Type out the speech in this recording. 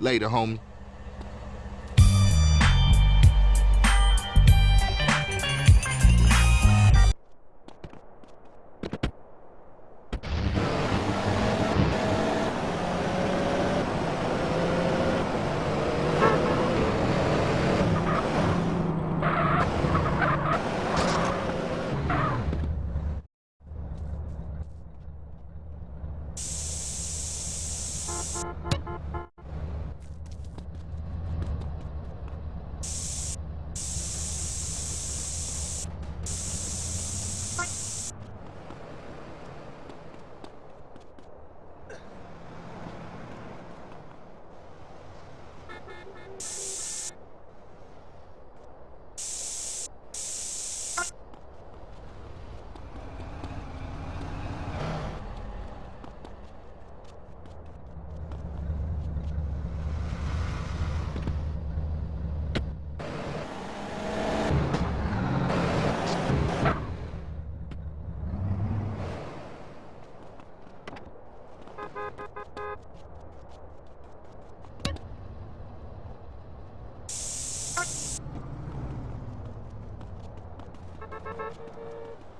Later, homie. Thank you.